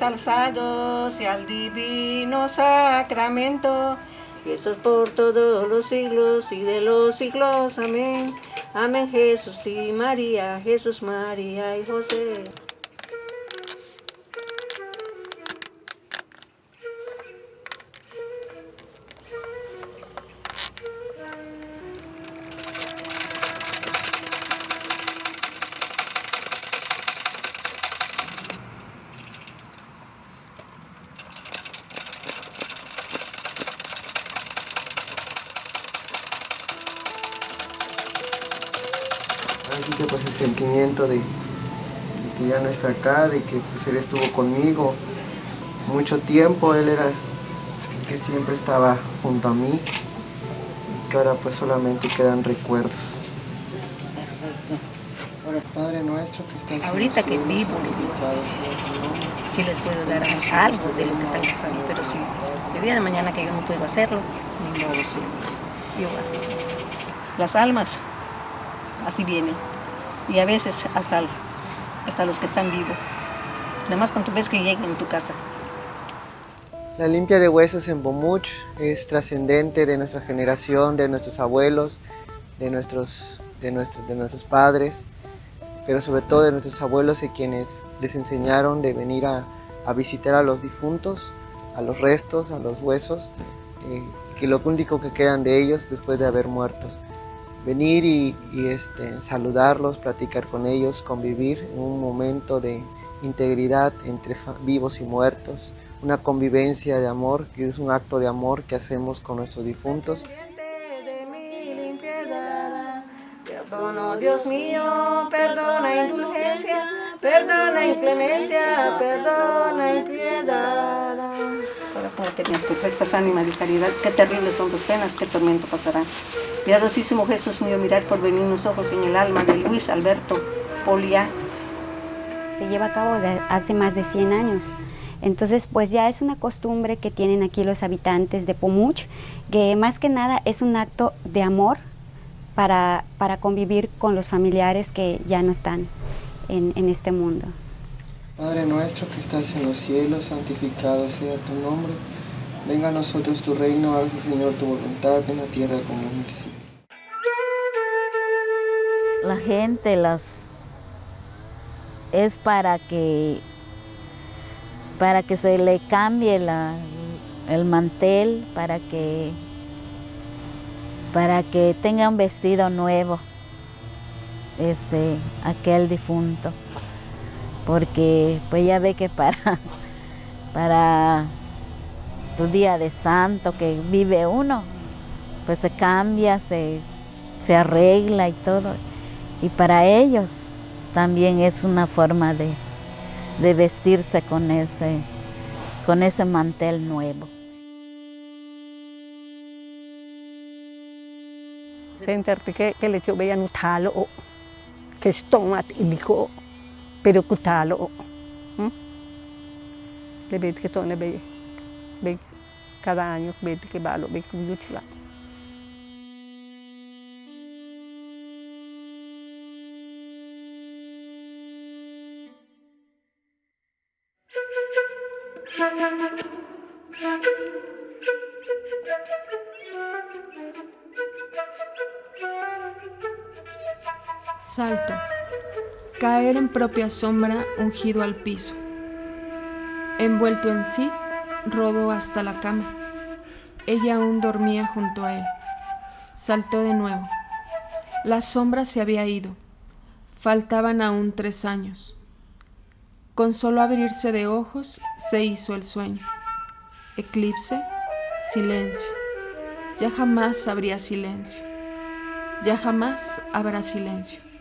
alzados y al divino sacramento. Y eso es por todos los siglos y de los siglos. Amén. Amén Jesús y María, Jesús, María y José. Así que pues el sentimiento de, de que ya no está acá, de que pues, él estuvo conmigo mucho tiempo, él era el que siempre estaba junto a mí, que ahora pues solamente quedan recuerdos. Padre nuestro que estás Ahorita que vivo, sí les puedo dar algo de lo que está pasando, pero sí, el día de mañana que yo no puedo hacerlo, ni modo, sí, yo así. Las almas, así vienen, y a veces hasta, hasta los que están vivos. Además cuando tú ves que lleguen en tu casa. La limpia de huesos en Bomuch es trascendente de nuestra generación, de nuestros abuelos, de nuestros, de, nuestros, de nuestros padres, pero sobre todo de nuestros abuelos y quienes les enseñaron de venir a, a visitar a los difuntos, a los restos, a los huesos, eh, que lo único que quedan de ellos después de haber muertos. Venir y, y, este, saludarlos, platicar con ellos, convivir en un momento de integridad entre vivos y muertos, una convivencia de amor, que es un acto de amor que hacemos con nuestros difuntos. Perdono, Dios mío, perdona indulgencia, perdona inclemencia, perdona impiedad. Para poder tener perfectas ánimas de caridad, qué terribles son tus penas, qué tormento pasará. Piadosísimo Jesús mío, mirar por venir los ojos en el alma de Luis Alberto Poliá. Se lleva a cabo de hace más de 100 años. Entonces, pues ya es una costumbre que tienen aquí los habitantes de Pomuch, que más que nada es un acto de amor para, para convivir con los familiares que ya no están en, en este mundo. Padre nuestro que estás en los cielos, santificado sea tu nombre. Venga a nosotros tu reino, hágase Señor tu voluntad en la tierra como en el cielo. La gente las es para que para que se le cambie la, el mantel, para que para que tenga un vestido nuevo, este, aquel difunto, porque pues ya ve que para, para tu día de santo que vive uno, pues se cambia, se, se arregla y todo, y para ellos también es una forma de, de vestirse con ese, con ese mantel nuevo. Sentirte que, que le veía un talo, que estomat y dijo, pero que talo. Le ve que todo ve, ve cada año ve que va lo ve que lucha. Salto. Caer en propia sombra, ungido al piso. Envuelto en sí, rodó hasta la cama. Ella aún dormía junto a él. Saltó de nuevo. La sombra se había ido. Faltaban aún tres años. Con solo abrirse de ojos se hizo el sueño. Eclipse, silencio. Ya jamás habría silencio. Ya jamás habrá silencio.